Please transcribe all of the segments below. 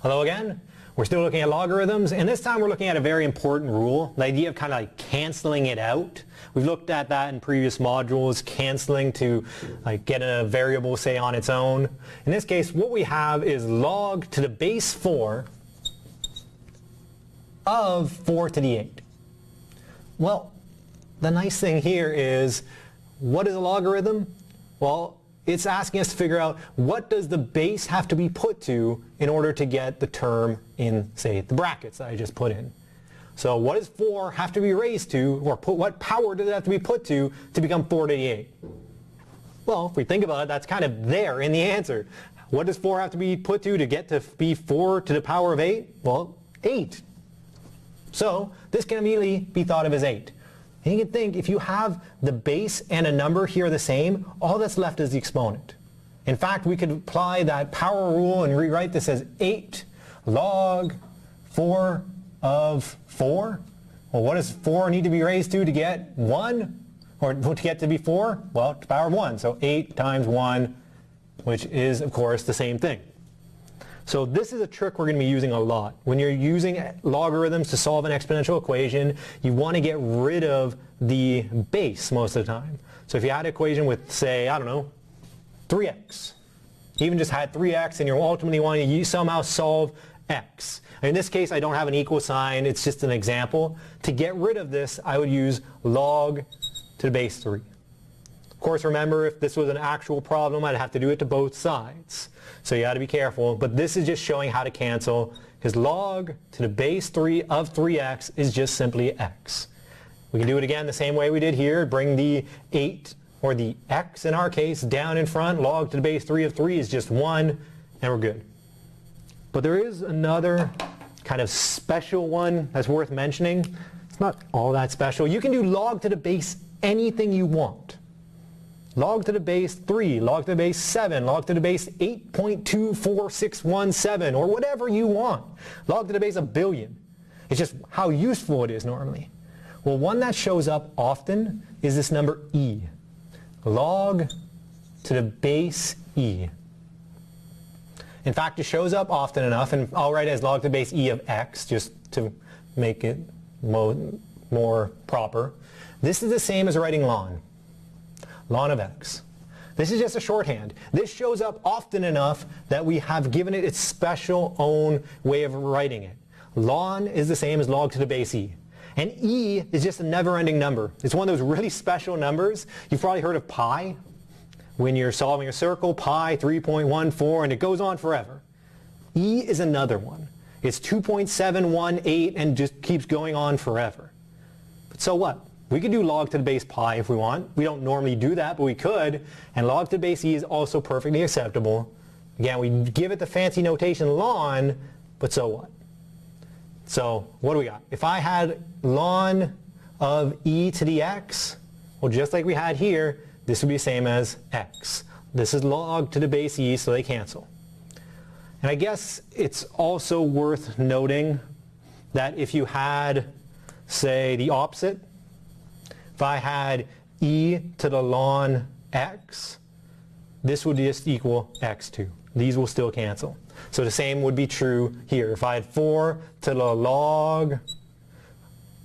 Hello again. We're still looking at logarithms, and this time we're looking at a very important rule, the idea of kind of like canceling it out. We've looked at that in previous modules, canceling to like get a variable, say, on its own. In this case, what we have is log to the base 4 of 4 to the 8. Well, the nice thing here is, what is a logarithm? Well, it's asking us to figure out what does the base have to be put to in order to get the term in, say, the brackets that I just put in. So what does 4 have to be raised to, or put, what power does it have to be put to to become 4 to the 8? Well, if we think about it, that's kind of there in the answer. What does 4 have to be put to to get to be 4 to the power of 8? Well, 8. So this can immediately be thought of as 8. And you can think if you have the base and a number here the same, all that's left is the exponent. In fact, we could apply that power rule and rewrite this as 8 log 4 of 4. Well, what does 4 need to be raised to to get 1? Or to get to be 4? Well, to the power of 1. So 8 times 1, which is, of course, the same thing. So this is a trick we're going to be using a lot. When you're using logarithms to solve an exponential equation, you want to get rid of the base most of the time. So if you had an equation with, say, I don't know, 3x, even just had 3x and you're ultimately wanting to somehow solve x. In this case, I don't have an equal sign. It's just an example. To get rid of this, I would use log to the base 3. Of course, remember, if this was an actual problem, I'd have to do it to both sides. So you got to be careful. But this is just showing how to cancel, because log to the base 3 of 3x is just simply x. We can do it again the same way we did here. Bring the 8, or the x in our case, down in front. Log to the base 3 of 3 is just 1, and we're good. But there is another kind of special one that's worth mentioning. It's not all that special. You can do log to the base anything you want log to the base 3, log to the base 7, log to the base 8.24617, or whatever you want. Log to the base a billion. It's just how useful it is normally. Well, one that shows up often is this number e. Log to the base e. In fact, it shows up often enough, and I'll write as log to the base e of x, just to make it more proper. This is the same as writing ln ln of x. This is just a shorthand. This shows up often enough that we have given it its special own way of writing it. ln is the same as log to the base e. And e is just a never-ending number. It's one of those really special numbers. You've probably heard of pi. When you're solving a circle, pi 3.14, and it goes on forever. e is another one. It's 2.718 and just keeps going on forever. But so what? We could do log to the base pi if we want. We don't normally do that, but we could. And log to the base e is also perfectly acceptable. Again, we give it the fancy notation ln, but so what? So what do we got? If I had ln of e to the x, well, just like we had here, this would be the same as x. This is log to the base e, so they cancel. And I guess it's also worth noting that if you had, say, the opposite, if I had e to the ln x, this would just equal x2. These will still cancel. So the same would be true here. If I had 4 to the log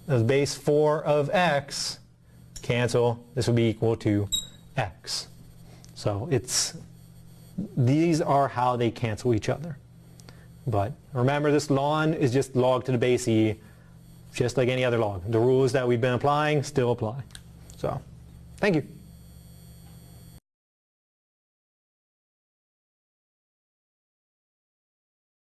of base 4 of x, cancel, this would be equal to x. So it's these are how they cancel each other. But remember this ln is just log to the base e just like any other log. The rules that we've been applying still apply. So, thank you.